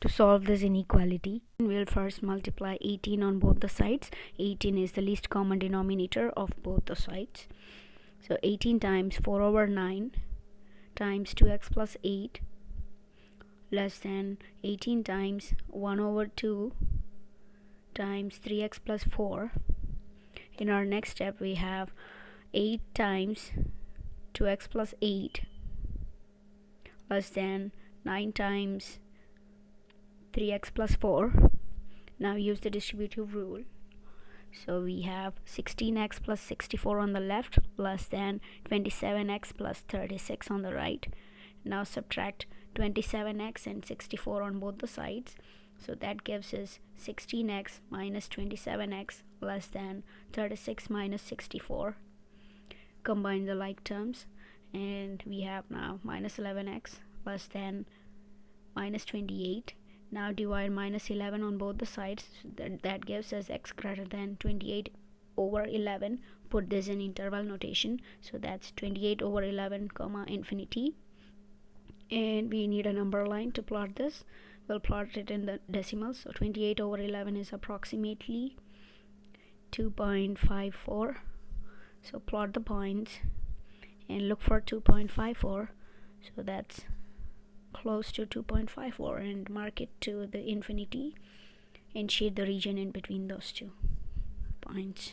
to solve this inequality. We'll first multiply 18 on both the sides. 18 is the least common denominator of both the sides. So 18 times 4 over 9 times 2x plus 8 less than 18 times 1 over 2 times 3x plus 4 in our next step we have 8 times 2x plus 8 less than 9 times 3x plus 4 now use the distributive rule. So we have 16x plus 64 on the left less than 27x plus 36 on the right. Now subtract 27x and 64 on both the sides. So that gives us 16x minus 27x less than 36 minus 64 combine the like terms. And we have now minus 11x less than minus 28 now divide minus 11 on both the sides. That, that gives us x greater than 28 over 11 put this in interval notation. So that's 28 over 11 comma infinity. And we need a number line to plot this. We'll plot it in the decimals so 28 over 11 is approximately 2.54 so plot the points and look for 2.54 so that's close to 2.54 and mark it to the infinity and shade the region in between those two points